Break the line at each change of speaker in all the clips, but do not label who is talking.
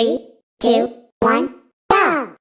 Three, two, one, go!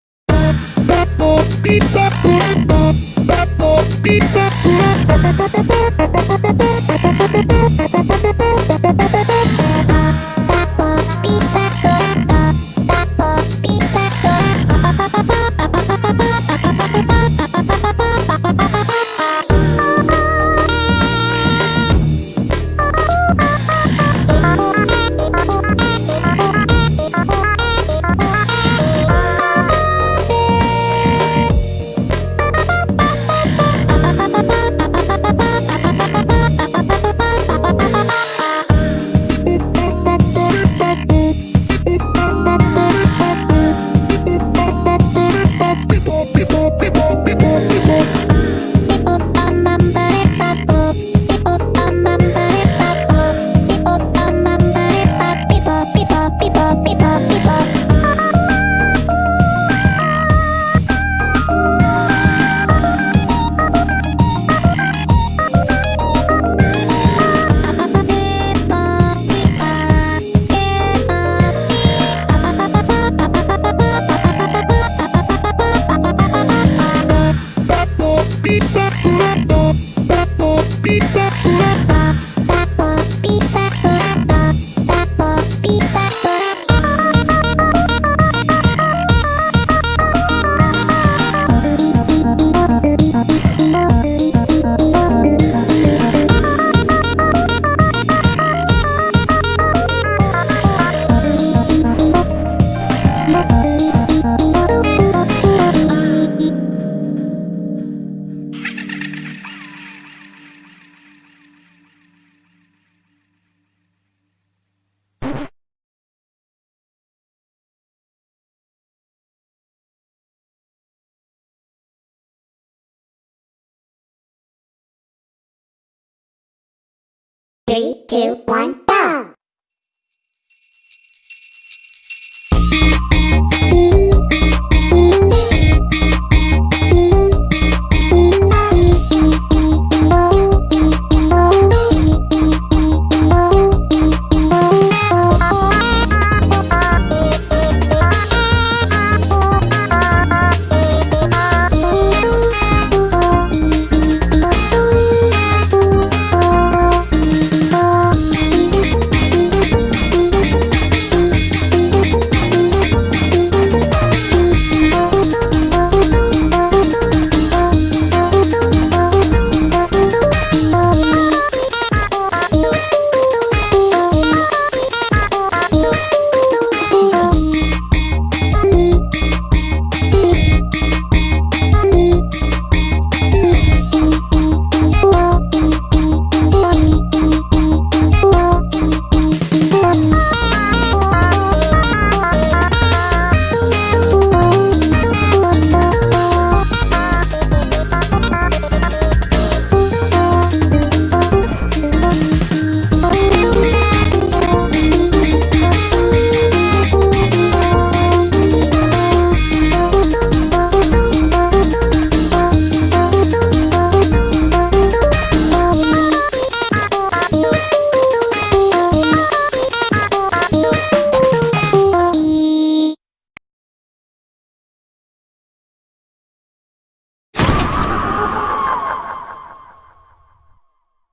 Three, two, one,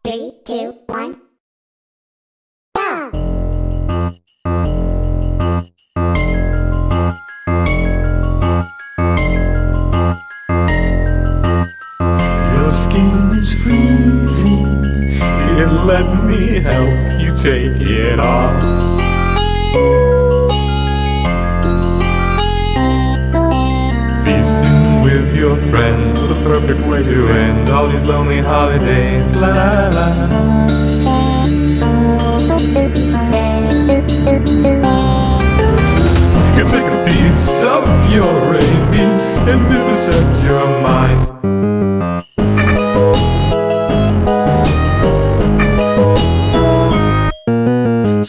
Three, two, one!
Your skin is freezing. Let me help you take it off. With your friends, the perfect way to end all these lonely holidays. La la la. You can take a piece of your rabies and vivisect your mind.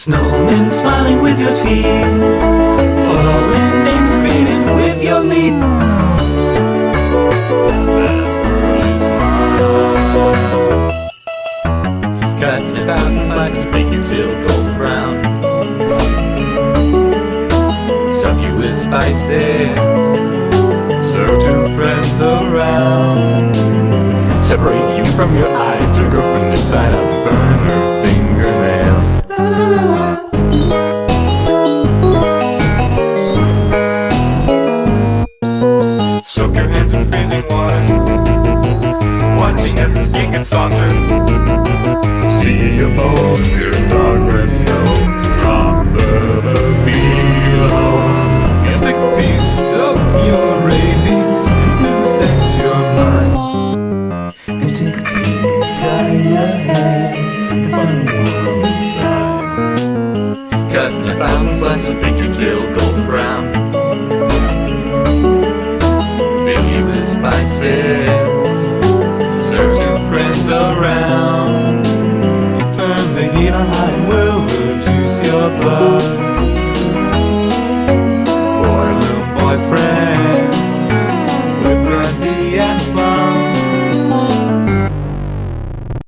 Snowmen smiling with your teeth Following names greeted with your meat Cutting about brown Stuff you with spices Serve two friends around Separate you from your eyes to girlfriend
inside a burn. In freezing water. Watching as the skin gets softer. See a boat near progress snow. Drop further below. Can take a piece of your rabies and set your mind.
And take a peek inside your head and find the world inside.
Cut in a thousand slices, make your tail golden brown. searching friends around.